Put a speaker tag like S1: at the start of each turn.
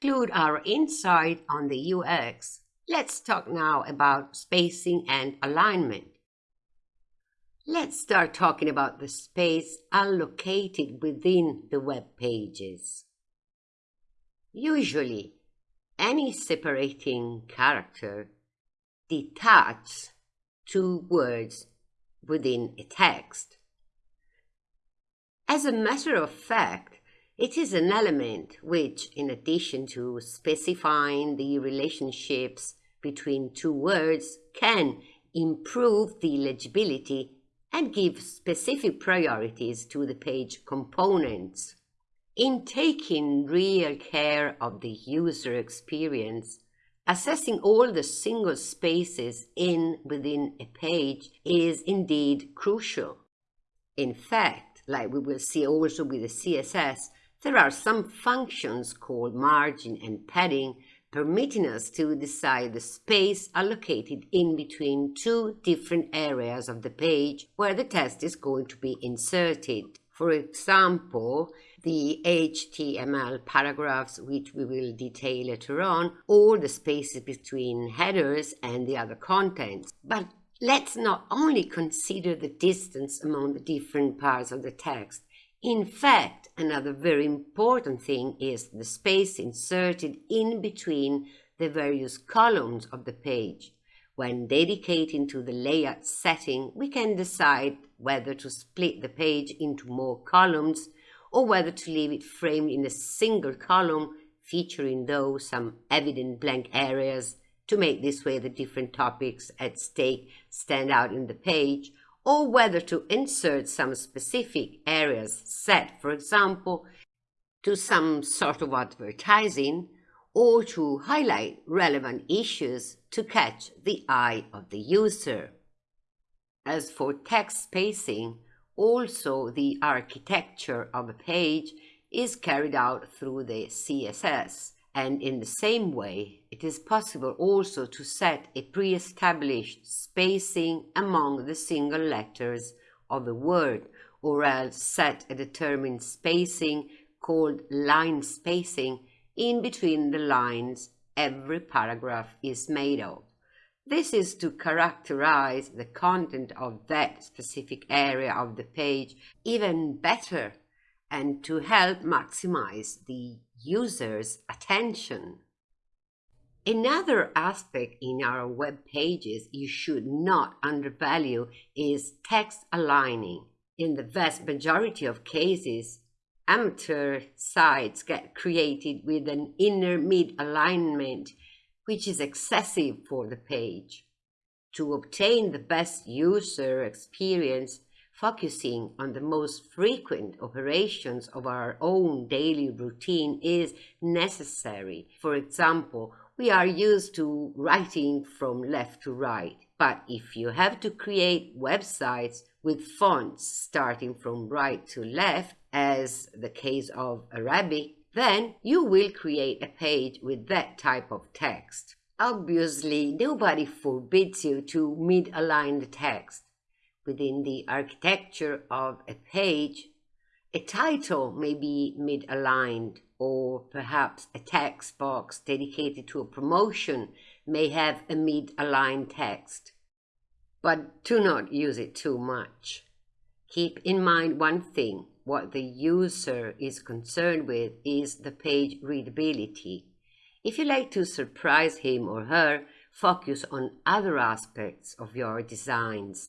S1: conclude our insight on the UX, let's talk now about spacing and alignment. Let's start talking about the space allocated within the web pages. Usually, any separating character detaches two words within a text. As a matter of fact, it is an element which, in addition to specifying the relationships between two words, can improve the legibility and give specific priorities to the page components. In taking real care of the user experience, assessing all the single spaces in within a page is indeed crucial. In fact, like we will see also with the CSS, there are some functions called margin and padding permitting us to decide the space allocated in between two different areas of the page where the text is going to be inserted. For example, the HTML paragraphs, which we will detail later on, or the spaces between headers and the other contents. But let's not only consider the distance among the different parts of the text, in fact, another very important thing is the space inserted in between the various columns of the page. When dedicating to the layout setting, we can decide whether to split the page into more columns or whether to leave it framed in a single column featuring though some evident blank areas to make this way the different topics at stake stand out in the page or whether to insert some specific areas set, for example, to some sort of advertising or to highlight relevant issues to catch the eye of the user. As for text spacing, also the architecture of a page is carried out through the CSS and in the same way, it is possible also to set a pre-established spacing among the single letters of a word, or else set a determined spacing called line spacing in between the lines every paragraph is made of. This is to characterize the content of that specific area of the page even better and to help maximize the user's attention. Another aspect in our web pages you should not undervalue is text aligning. In the vast majority of cases, amateur sites get created with an inner mid alignment which is excessive for the page. To obtain the best user experience, focusing on the most frequent operations of our own daily routine is necessary. For example, we are used to writing from left to right, but if you have to create websites with fonts starting from right to left, as the case of Arabic, then you will create a page with that type of text. Obviously, nobody forbids you to mid-align the text within the architecture of a page, a title may be mid-aligned or perhaps a text box dedicated to a promotion may have a mid-aligned text. But do not use it too much. Keep in mind one thing, what the user is concerned with is the page readability. If you like to surprise him or her, focus on other aspects of your designs.